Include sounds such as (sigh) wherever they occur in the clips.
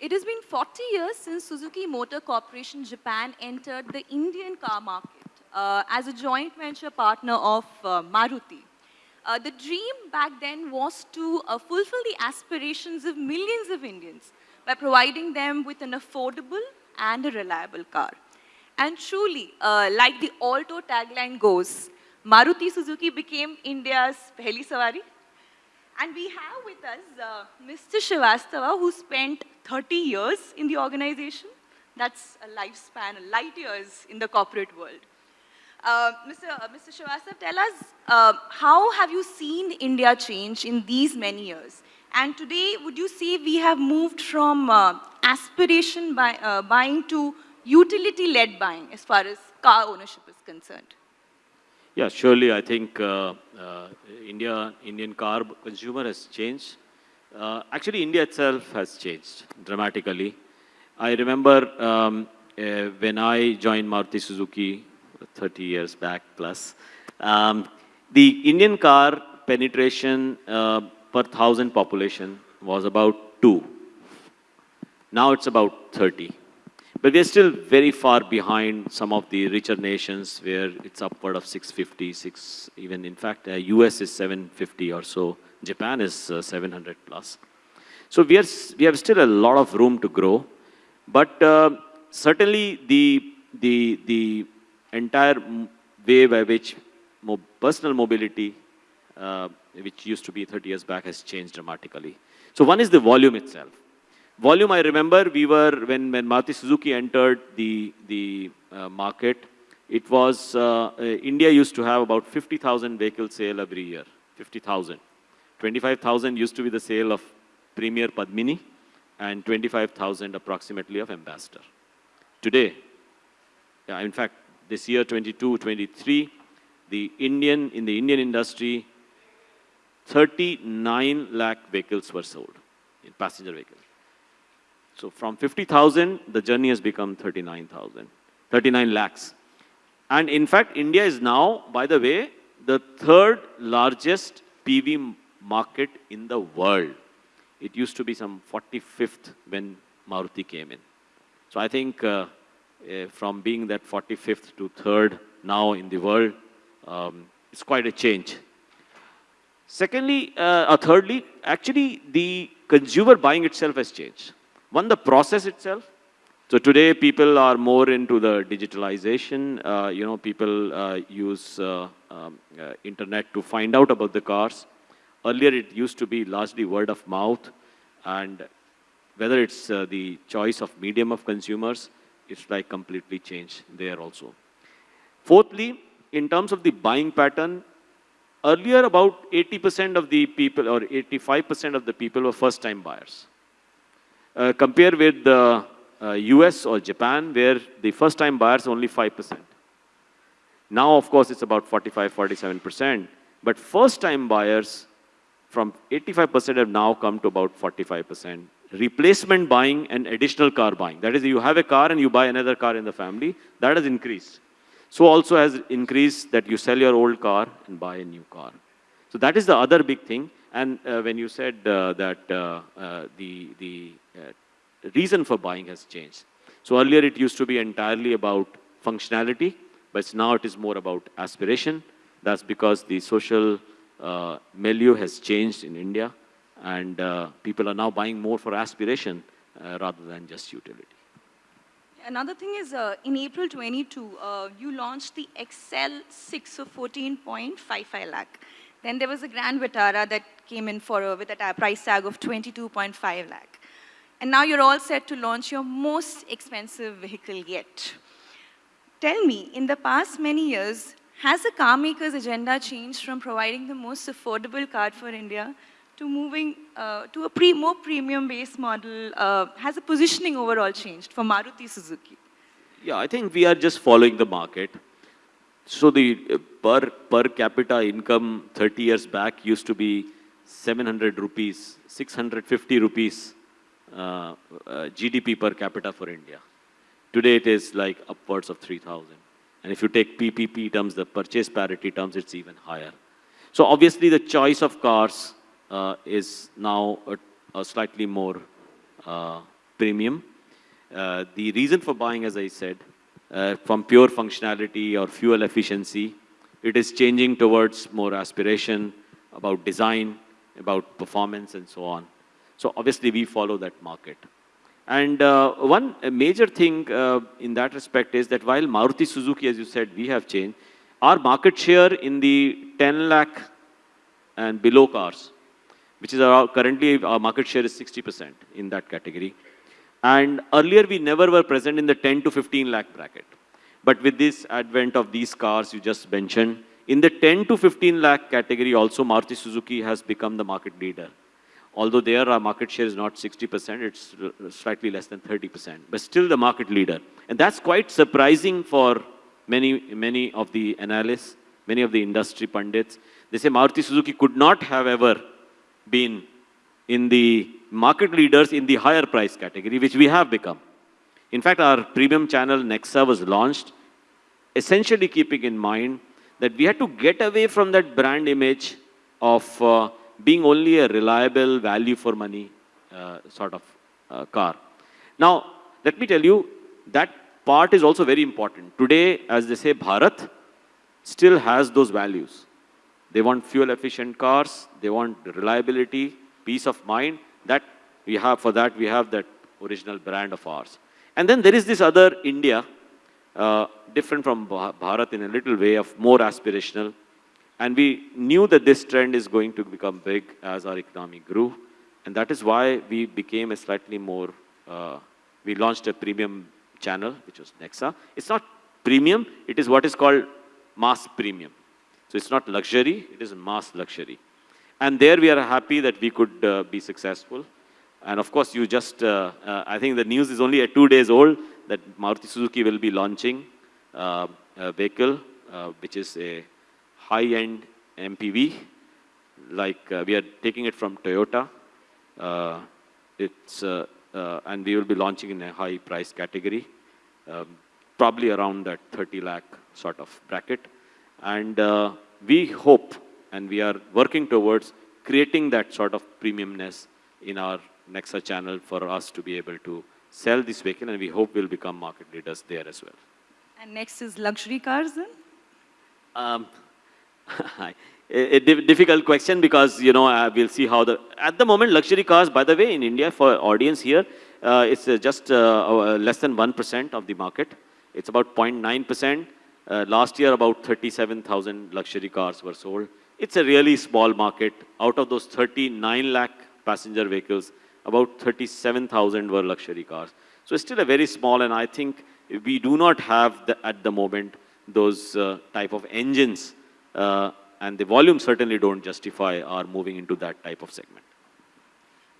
It has been 40 years since Suzuki Motor Corporation Japan entered the Indian car market uh, as a joint venture partner of uh, Maruti. Uh, the dream back then was to uh, fulfill the aspirations of millions of Indians by providing them with an affordable and a reliable car. And truly, uh, like the Alto tagline goes, Maruti Suzuki became India's Pehli Sawari. And we have with us uh, Mr. Srivastava, who spent 30 years in the organization. That's a lifespan, light years in the corporate world. Uh, Mr. Uh, Mr. Srivastava, tell us, uh, how have you seen India change in these many years? And today, would you say we have moved from uh, aspiration uh, buying to utility-led buying as far as car ownership is concerned? Yeah, surely I think uh, India, Indian car consumer has changed. Uh, actually, India itself has changed dramatically. I remember um, uh, when I joined Maruti Suzuki 30 years back plus, um, the Indian car penetration uh, per thousand population was about two. Now it's about 30. But we're still very far behind some of the richer nations where it's upward of 650, 6, even in fact, uh, US is 750 or so. Japan is uh, 700 plus. So we, are, we have still a lot of room to grow. But uh, certainly the, the, the entire way by which mo personal mobility, uh, which used to be 30 years back, has changed dramatically. So one is the volume itself. Volume, I remember we were, when, when Maruti Suzuki entered the, the uh, market, it was, uh, uh India used to have about 50,000 vehicle sale every year, 50,000. 25,000 used to be the sale of Premier Padmini and 25,000 approximately of Ambassador. Today, in fact, this year 22, 23, the Indian, in the Indian industry, 39 lakh vehicles were sold in passenger vehicles. So from 50,000, the journey has become 39,000, 39 lakhs. And in fact, India is now, by the way, the third largest PV market in the world. It used to be some 45th when Maruti came in. So I think uh, uh, from being that 45th to third now in the world, um, it's quite a change. Secondly, uh, or thirdly, actually the consumer buying itself has changed. One, the process itself. So today people are more into the digitalization. Uh, you know, people uh, use uh, um, uh, internet to find out about the cars. Earlier it used to be largely word of mouth and whether it's uh, the choice of medium of consumers, it's like completely changed there also. Fourthly, in terms of the buying pattern, earlier about 80% of the people or 85% of the people were first time buyers. Uh, compare with the uh, US or Japan, where the first-time buyers only 5%. Now, of course, it's about 45, 47%. But first-time buyers from 85% have now come to about 45%. Replacement buying and additional car buying. That is, you have a car and you buy another car in the family. That has increased. So also has increased that you sell your old car and buy a new car. So that is the other big thing. And uh, when you said uh, that uh, uh the, the uh, reason for buying has changed. So earlier it used to be entirely about functionality, but now it is more about aspiration. That's because the social uh, milieu has changed in India and people are now buying more for aspiration rather than just utility. Another thing is, uh, in April 22, uh, you launched the XL6 of 14.55 lakh. Then there was a Grand Vitara that came in for with a price tag of 22.5 lakh. And now you're all set to launch your most expensive vehicle yet. Tell me, in the past many years, has the car maker's agenda changed from providing the most affordable car for India to moving uh, to a pre more premium-based model? Uh, has the positioning overall changed for Maruti Suzuki? Yeah, I think we are just following the market. So the uh, per, per capita income 30 years back used to be 700 rupees, 650 rupees uh, uh, GDP per capita for India. Today it is like upwards of 3,000. And if you take PPP terms, the purchase parity terms, it's even higher. So obviously the choice of cars uh, is now a, a slightly more uh, premium. Uh, the reason for buying, as I said, uh, from pure functionality or fuel efficiency, it is changing towards more aspiration about design, about performance and so on. So obviously we follow that market. And uh, one major thing uh, in that respect is that while Maruti Suzuki, as you said, we have changed, our market share in the 10 lakh and below cars, which is our, currently our market share is 60% in that category. And earlier we never were present in the 10 to 15 lakh bracket. But with this advent of these cars you just mentioned, in the 10 to 15 lakh category also Maruti Suzuki has become the market leader. Although there our market share is not 60%, it's slightly less than 30%, but still the market leader. And that's quite surprising for many, many of the analysts, many of the industry pundits. They say Maruti Suzuki could not have ever been in the market leaders in the higher price category, which we have become. In fact, our premium channel Nexa was launched essentially keeping in mind that we had to get away from that brand image of uh, being only a reliable value for money uh, sort of uh, car. Now, let me tell you, that part is also very important. Today, as they say, Bharat still has those values. They want fuel efficient cars, they want reliability, peace of mind. That we have, for that we have that original brand of ours. And then there is this other India, uh, different from Bharat in a little way of more aspirational. And we knew that this trend is going to become big as our economy grew. And that is why we became a slightly more, uh, we launched a premium channel, which was Nexa. It's not premium, it is what is called mass premium. So it's not luxury, it is mass luxury. And there we are happy that we could uh, be successful. And of course, you just, uh, uh, I think the news is only two days old that Maruti Suzuki will be launching uh, a vehicle, uh, which is a high-end MPV. Like uh, we are taking it from Toyota. Uh, it's, and we will be launching in a high price category, um, probably around that 30 lakh sort of bracket. And we hope, and we are working towards creating that sort of premiumness in our Nexa channel for us to be able to sell this vehicle and we hope we'll become market leaders there as well. And next is luxury cars then? Um, (laughs) a, a difficult question because, you know, uh, we'll see how the, at the moment luxury cars, by the way, in India for audience here, uh, it's uh, just uh, less than 1% of the market. It's about 0.9%. Uh, last year, about 37,000 luxury cars were sold. It's a really small market. Out of those 39 lakh passenger vehicles, about 37,000 were luxury cars. So it's still a very small, and I think we do not have the, at the moment those uh, type of engines, uh, and the volume certainly don't justify our moving into that type of segment.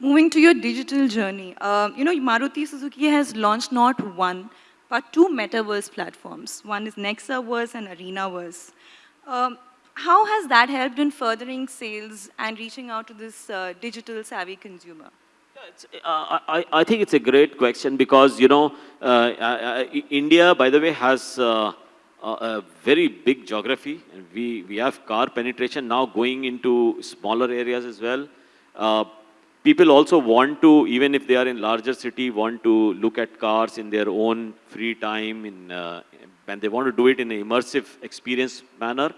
Moving to your digital journey, uh, you know, Maruti Suzuki has launched not one, but two metaverse platforms. One is Nexaverse and Arenaverse. Um, how has that helped in furthering sales and reaching out to this uh, digital savvy consumer? Uh, I, I think it's a great question because, you know, uh, uh, India, by the way, has uh, a very big geography. And we, we have car penetration now going into smaller areas as well. Uh, people also want to, even if they are in larger city, want to look at cars in their own free time in, uh, and they want to do it in an immersive experience manner.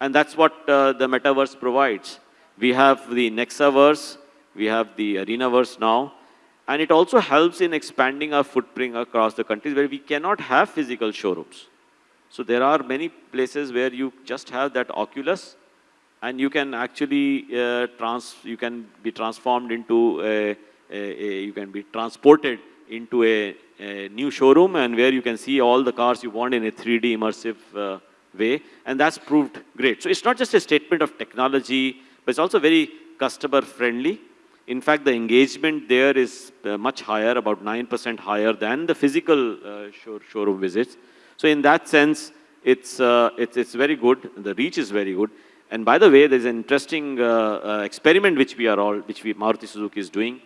And that's what the metaverse provides. We have the Nexaverse, we have the Arenaverse now. And it also helps in expanding our footprint across the countries where we cannot have physical showrooms. So there are many places where you just have that Oculus and you can actually uh, trans, you can be transformed into a, a, a, you can be transported into a, a, new showroom and where you can see all the cars you want in a 3D immersive uh, way. And that's proved great. So it's not just a statement of technology, but it's also very customer friendly. In fact, the engagement there is uh, much higher, about 9% higher than the physical uh, show, showroom visits. So in that sense, it's, uh, it's, it's very good. The reach is very good. And by the way, there's an interesting uh, uh, experiment which we are all, which we, Maruti Suzuki is doing,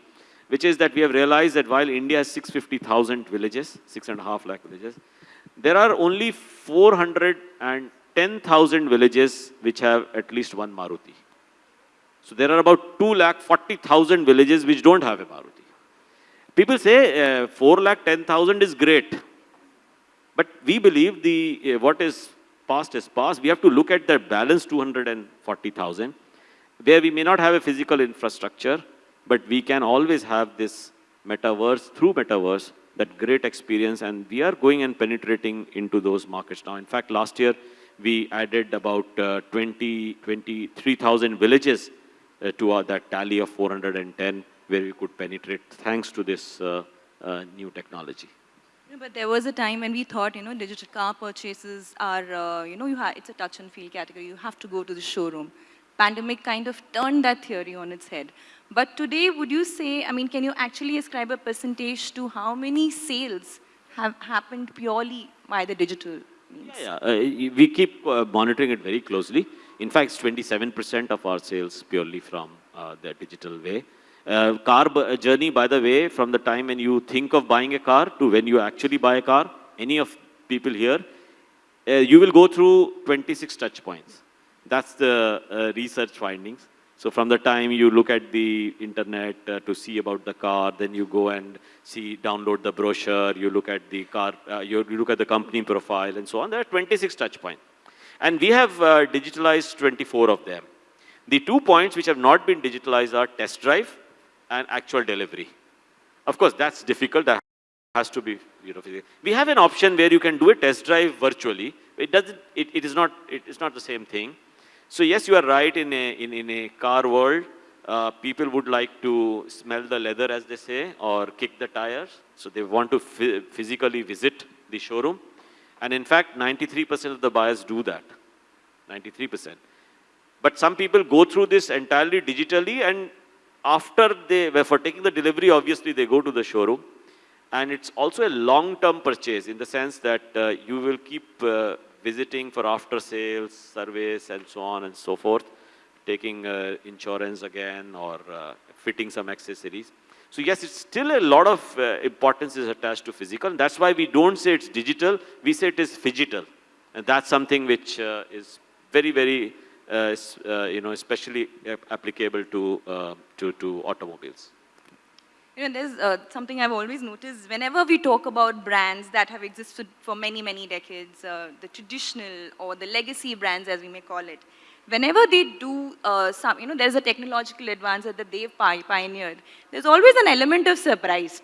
which is that we have realized that while India has 650,000 villages, six and a half lakh villages, there are only 410,000 villages which have at least one Maruti. So there are about 2 lakh 40,000 villages which don't have a Maruti. People say uh, 4 lakh 10,000 is great. But we believe the, uh, what is past is past. We have to look at the balance 240,000, where we may not have a physical infrastructure, but we can always have this metaverse, through metaverse, that great experience. And we are going and penetrating into those markets now. In fact, last year, we added about uh, 20, 23,000 villages uh, to our, that tally of 410 where we could penetrate thanks to this uh, uh, new technology. But there was a time when we thought, you know, digital car purchases are, uh, you know, you it's a touch and feel category. You have to go to the showroom. Pandemic kind of turned that theory on its head. But today, would you say, I mean, can you actually ascribe a percentage to how many sales have happened purely by the digital means? Yeah, yeah. Uh, we keep uh, monitoring it very closely. In fact, 27% of our sales purely from uh, the digital way. Uh, car uh, journey, by the way, from the time when you think of buying a car to when you actually buy a car, any of people here, uh, you will go through 26 touch points. That's the uh, research findings. So from the time you look at the internet uh, to see about the car, then you go and see, download the brochure, you look at the car, uh, you, you, look at the company profile and so on. There are 26 touch points. And we have digitalized 24 of them. The two points which have not been digitalized are test drive and actual delivery. Of course, that's difficult. That has to be, you know, we have an option where you can do a test drive virtually. It doesn't, it, it is not, it is not the same thing. So yes, you are right in a, in, in a car world, uh, people would like to smell the leather, as they say, or kick the tires. So they want to physically visit the showroom. And in fact, 93% of the buyers do that. 93%. But some people go through this entirely digitally and after they, were for taking the delivery, obviously they go to the showroom. And it's also a long-term purchase in the sense that uh, you will keep uh, visiting for after-sales, service, and so on and so forth, taking uh, insurance again or uh, fitting some accessories. So yes, it's still a lot of uh, importance is attached to physical. That's why we don't say it's digital, we say it is phygital. And that's something which uh, is very, very you know, especially applicable to, to, to automobiles. You know, there's uh, something I've always noticed whenever we talk about brands that have existed for many, many decades, uh, the traditional or the legacy brands as we may call it, whenever they do uh, some, you know, there's a technological advance that they've pioneered, there's always an element of surprise.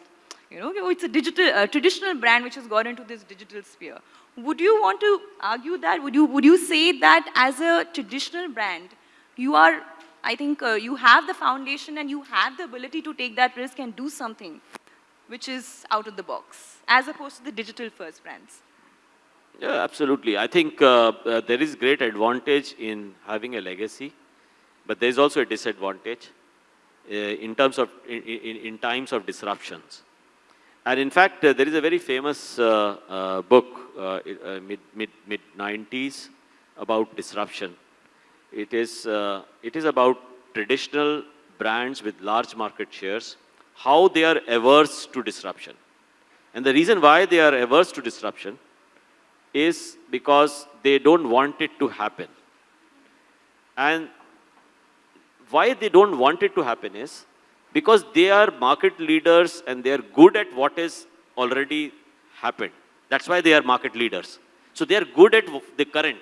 You know, it's a digital, traditional brand which has got into this digital sphere. Would you want to argue that? Would you, would you say that as a traditional brand, you are, I think, uh, you have the foundation and you have the ability to take that risk and do something which is out of the box, as opposed to the digital first brands? Yeah, absolutely. I think uh, uh, there is great advantage in having a legacy, but there is also a disadvantage uh, in terms of, in, in, in times of disruptions. And in fact, uh, there is a very famous uh, book, mid, mid, mid 90s, about disruption. It is, uh, it is about traditional brands with large market shares, how they are averse to disruption. And the reason why they are averse to disruption is because they don't want it to happen. And why they don't want it to happen is because they are market leaders and they are good at what is already happened. That's why they are market leaders. So they are good at the current.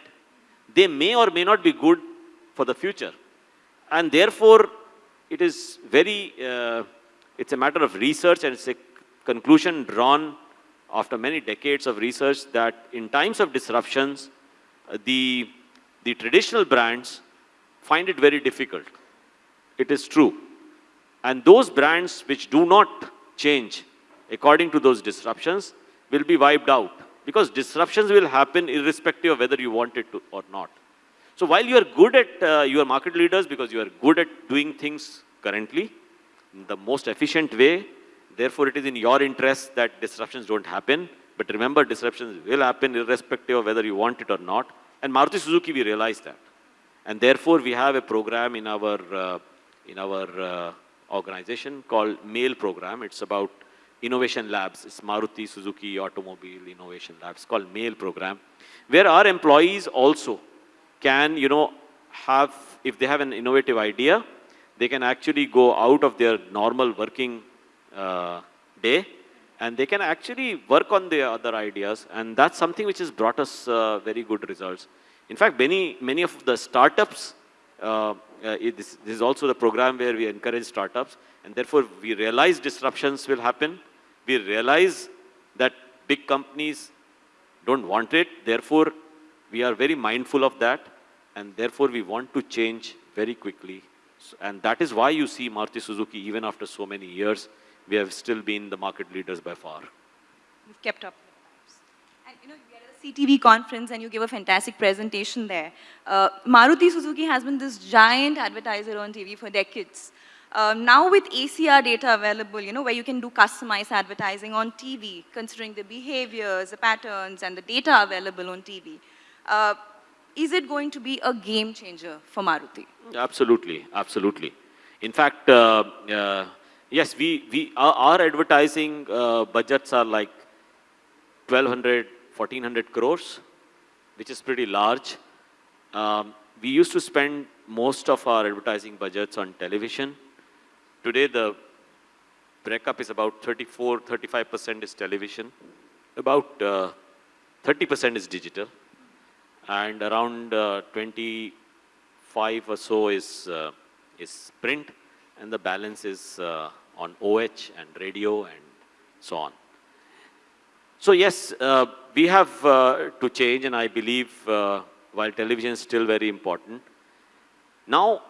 They may or may not be good for the future. And therefore, it is very, uh, it's a matter of research and it's a conclusion drawn after many decades of research that in times of disruptions, uh, the, the traditional brands find it very difficult. It is true. And those brands which do not change according to those disruptions will be wiped out because disruptions will happen irrespective of whether you want it to or not. So while you are good at, uh, your market leaders because you are good at doing things currently in the most efficient way, therefore it is in your interest that disruptions don't happen. But remember, disruptions will happen irrespective of whether you want it or not. And Maruti Suzuki, we realize that. And therefore, we have a program in our, uh, in our uh, organization called MAIL program. It's about innovation labs. It's Maruti Suzuki Automobile Innovation Labs called MAIL program, where our employees also can, you know, have, if they have an innovative idea, they can actually go out of their normal working uh, day and they can actually work on their other ideas and that's something which has brought us uh, very good results. In fact, many, many of the startups, uh, uh, this, this, is also the program where we encourage startups and therefore we realize disruptions will happen. We realize that big companies don't want it. Therefore, we are very mindful of that and therefore we want to change very quickly. And that is why you see Maruti Suzuki, even after so many years, we have still been the market leaders by far. We've kept up. And you know, CTV conference and you give a fantastic presentation there. Uh, Maruti Suzuki has been this giant advertiser on TV for decades. Um, now with ACR data available, you know, where you can do customized advertising on TV, considering the behaviors, the patterns, and the data available on TV, uh, is it going to be a game changer for Maruti? Absolutely, absolutely. In fact, uh, uh, yes, we, we, our, our advertising uh, budgets are like 1200, 1400 crores, which is pretty large. Um, we used to spend most of our advertising budgets on television. Today, the breakup is about 34, 35% is television, about 30% uh, is digital and around uh, 25 or so is, uh, is print, and the balance is uh, on OH and radio and so on. So yes, uh, we have uh, to change, and I believe uh, while television is still very important, now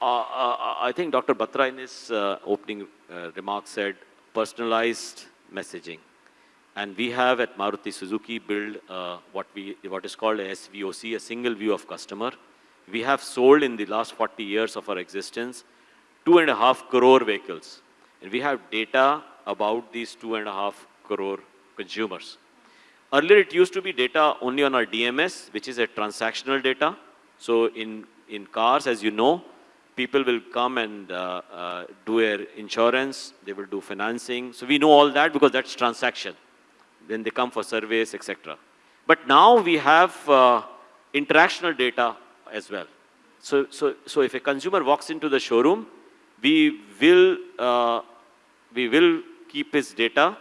I think Dr. Batra in his opening remarks said personalized messaging. And we have at Maruti Suzuki built uh, what, we, what is called a SVOC, a single view of customer. We have sold in the last 40 years of our existence two and a half crore vehicles. And we have data about these two and a half crore consumers. Earlier it used to be data only on our DMS, which is a transactional data. So in, in cars, as you know, people will come and uh, uh, do their insurance, they will do financing. So we know all that because that's transaction then they come for surveys, etc. But now we have uh, interactional data as well. So, so, so if a consumer walks into the showroom, we will, uh, we will keep his data.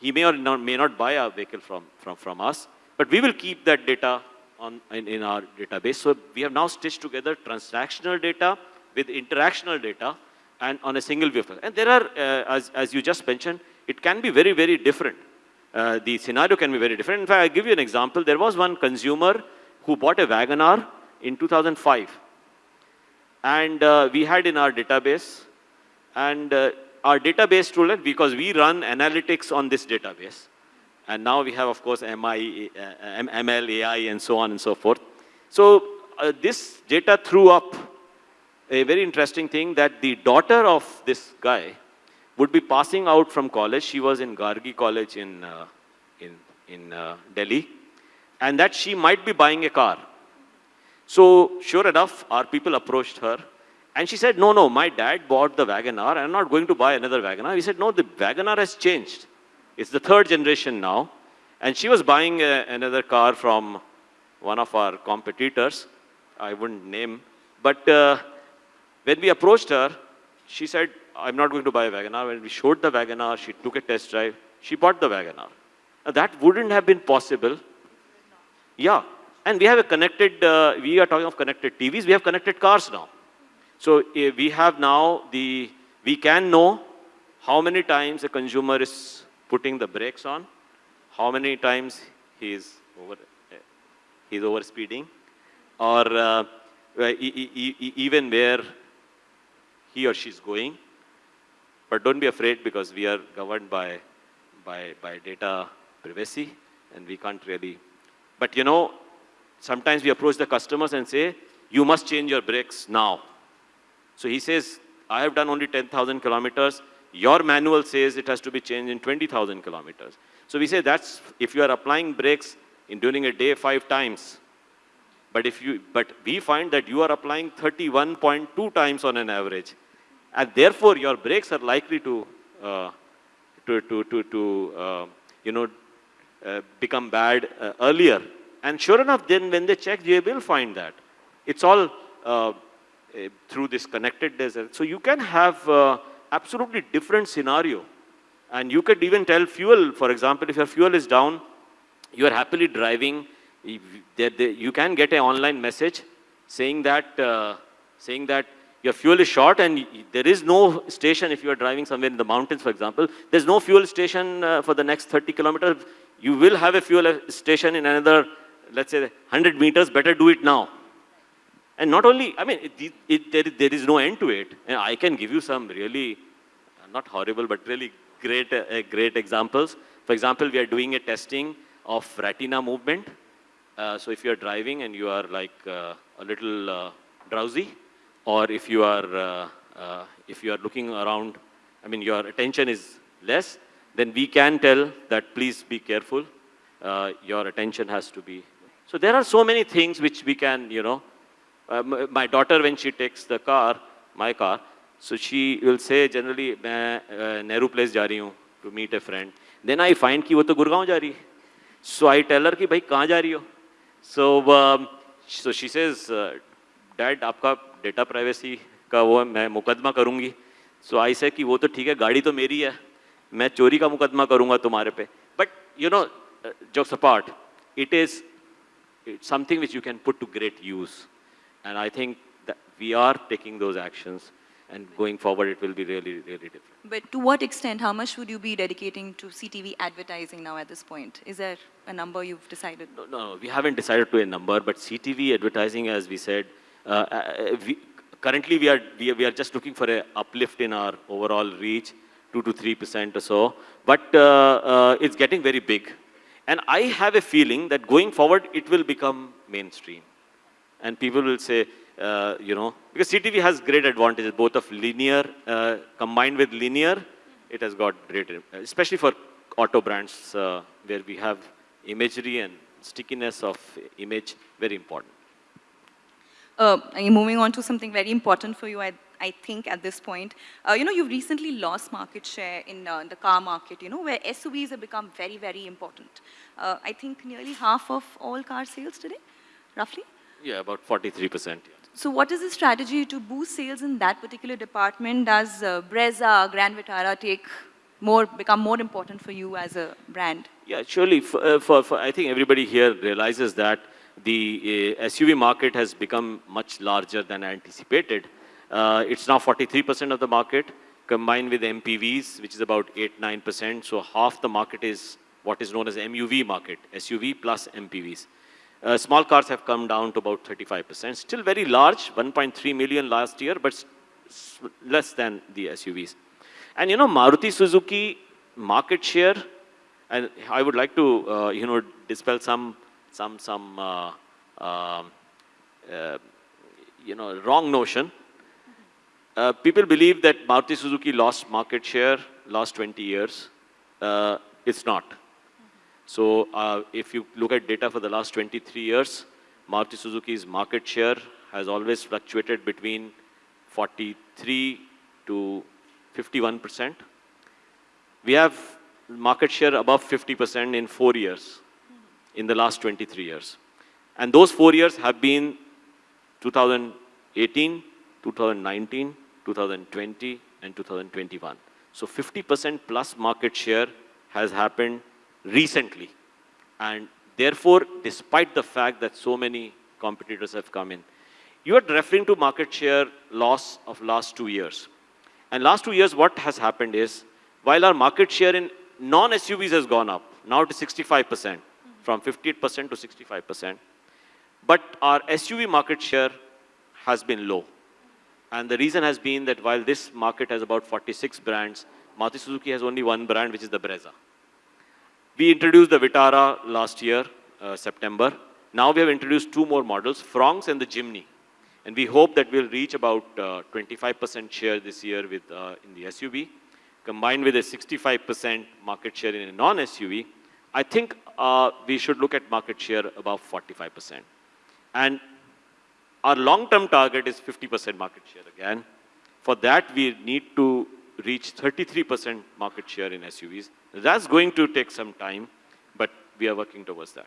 He may or not, may not buy a vehicle from, from, from us, but we will keep that data on, in, in our database. So we have now stitched together transactional data with interactional data and on a single vehicle. And there are, uh, as, as you just mentioned, it can be very, very different. Uh, the scenario can be very different. In fact, I'll give you an example. There was one consumer who bought a WagonR in 2005. And uh, we had in our database, and uh, our database us, because we run analytics on this database, and now we have, of course, MI, uh, ML, AI, and so on and so forth. So uh, this data threw up a very interesting thing that the daughter of this guy would be passing out from college. She was in Gargi College in, uh, in, in uh, Delhi. And that she might be buying a car. So sure enough, our people approached her. And she said, no, no, my dad bought the WagonR. I'm not going to buy another WagonR. We said, no, the WagonR has changed. It's the third generation now. And she was buying a, another car from one of our competitors. I wouldn't name. But uh, when we approached her, she said, I'm not going to buy a WagonR. When we showed the WagonR, she took a test drive. She bought the WagonR. Now, that wouldn't have been possible. Yeah. And we have a connected, uh, we are talking of connected TVs. We have connected cars now. So uh, we have now the, we can know how many times a consumer is putting the brakes on, how many times he is over, uh, he's over speeding, or uh, even where he or she is going. But don't be afraid because we are governed by, by, by data privacy and we can't really. But you know, sometimes we approach the customers and say, you must change your brakes now. So he says, I have done only 10,000 kilometers. Your manual says it has to be changed in 20,000 kilometers. So we say that's, if you are applying brakes in during a day five times, but if you, but we find that you are applying 31.2 times on an average and therefore your brakes are likely to, uh, to, to, to, to uh, you know, uh, become bad uh, earlier. And sure enough, then when they check, they will find that. It's all uh, eh, through this connected desert. So you can have uh, absolutely different scenario And you could even tell fuel, for example, if your fuel is down, you are happily driving, you can get an online message saying that, uh, saying that your fuel is short and there is no station if you are driving somewhere in the mountains, for example. There's no fuel station uh, for the next 30 kilometers. You will have a fuel station in another, let's say, 100 meters. Better do it now. And not only, I mean, it, it, there, there is no end to it. And I can give you some really, not horrible, but really great, uh, great examples. For example, we are doing a testing of retina movement. Uh, so if you are driving and you are like uh, a little uh, drowsy, or if you are uh, uh, if you are looking around, I mean your attention is less, then we can tell that please be careful. Uh, your attention has to be. So there are so many things which we can, you know. my daughter, when she takes the car, my car, so she will say generally, मैं Nehru Place जा रही हूँ to meet a friend. Then I find कि वो तो गुड़गांव जा रही है. So I tell her कि भाई कहाँ जा रही हो? So um, so she says, Dad, आपका डेटा प्राइवेसी का वो मैं मुकदमा करूंगी सो आई से कि वो तो ठीक है गाड़ी तो मेरी है मैं चोरी का मुकदमा करूंगा तुम्हारे पे बट यू नो जो सपार्ट it is something which you can put to great use and I think we are taking those actions and going forward it will be really really different but to what extent how much would you be dedicating to ctv advertising now at this point is there a number you've decided no no we haven't decided to a number but ctv advertising as we said uh, uh, we, currently we are, we are, we are just looking for a uplift in our overall reach, 2 to 3% or so, but uh, it's getting very big. And I have a feeling that going forward, it will become mainstream. And people will say, uh, you know, because CTV has great advantages, both of linear, uh, combined with linear, it has got great, especially for auto brands uh, where we have imagery and stickiness of image, very important. Uh, moving on to something very important for you, I, I think, at this point. Uh, you know, you've recently lost market share in uh, the car market, you know, where SUVs have become very, very important. Uh, I think nearly half of all car sales today, roughly? Yeah, about 43%. Yeah. So what is the strategy to boost sales in that particular department? Does uh, Brezza, Grand Vitara take more, become more important for you as a brand? Yeah, surely. For, uh, for, for I think everybody here realizes that the uh, SUV market has become much larger than anticipated. Uh, it's now 43% of the market, combined with MPVs, which is about 8-9%. So half the market is what is known as MUV market, SUV plus MPVs. Uh, small cars have come down to about 35%. Still very large, 1.3 million last year, but less than the SUVs. And you know, Maruti Suzuki market share, and I would like to, uh, you know, dispel some some, some uh, um, uh, you know, wrong notion. Uh, people believe that Maruti Suzuki lost market share last 20 years. Uh, it's not. So uh, if you look at data for the last 23 years, Maruti Suzuki's market share has always fluctuated between 43 to 51%. We have market share above 50% in four years in the last 23 years. And those four years have been 2018, 2019, 2020, and 2021. So 50% plus market share has happened recently. And therefore, despite the fact that so many competitors have come in, you are referring to market share loss of last two years. And last two years, what has happened is, while our market share in non-SUVs has gone up, now to 65 percent, from 58% to 65%. But our SUV market share has been low. And the reason has been that while this market has about 46 brands, Maruti Suzuki has only one brand, which is the Brezza. We introduced the Vitara last year, uh, September. Now we have introduced two more models, Fronx and the Jimny. And we hope that we'll reach about 25% uh, share this year with, uh, in the SUV, combined with a 65% market share in a non-SUV. I think uh, we should look at market share above 45%. And our long-term target is 50% market share again. For that, we need to reach 33% market share in SUVs. That's going to take some time, but we are working towards that.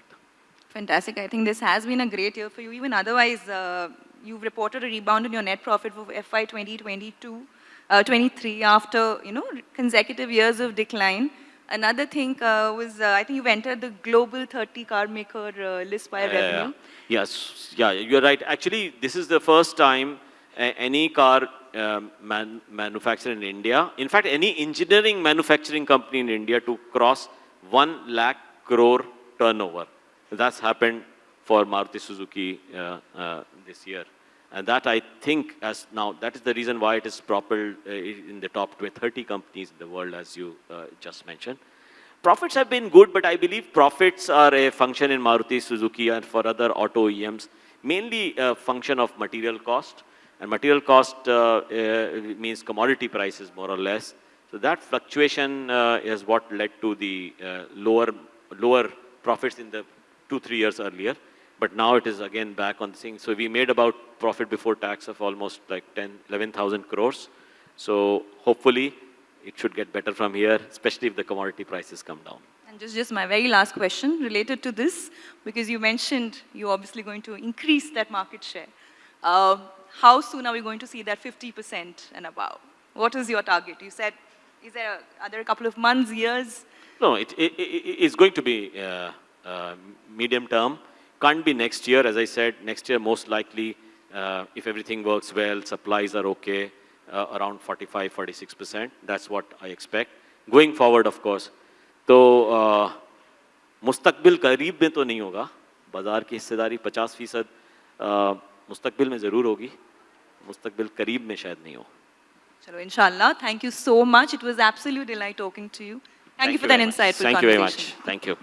Fantastic. I think this has been a great year for you. Even otherwise, uh, you've reported a rebound in your net profit for FY 2022. uh, 23 after, you know, consecutive years of decline. Another thing uh, was, uh, I think you've entered the global 30 car maker uh, list by revenue. Yes, yeah, you're right. Actually, this is the first time any car um, man, manufacturer in India, in fact, any engineering manufacturing company in India to cross 1 lakh crore turnover. That's happened for Maruti Suzuki uh, uh, this year. And that I think as now, that is the reason why it is propelled uh, in the top 30 companies in the world, as you uh, just mentioned. Profits have been good, but I believe profits are a function in Maruti Suzuki and for other auto OEMs, mainly a function of material cost. And material cost uh, uh, means commodity prices, more or less. So that fluctuation uh, is what led to the uh, lower, lower profits in the two, three years earlier. But now it is again back on the thing. So we made about profit before tax of almost like 10, 11,000 crores. So hopefully it should get better from here, especially if the commodity prices come down. And just, just my very last question related to this, because you mentioned you're obviously going to increase that market share. Uh, how soon are we going to see that 50% and above? What is your target? You said, is there, a, are there a couple of months, years? No, it, it, it- it's going to be uh, uh, medium term. Can't be next year, as I said. Next year, most likely, uh, if everything works well, supplies are okay, uh, around 45, 46%. That's what I expect. Going forward, of course. तो uh, मुस्तकबिल करीब में तो नहीं होगा बाज़ार की हिस्सेदारी 50 फीसद मुस्तकबिल में ज़रूर होगी मुस्तकबिल करीब में शायद नहीं हो Chalo, inshallah. Thank you so much. It was absolute delight talking to you. Thank, you for that very much. insightful Thank you very conversation. much. Thank you.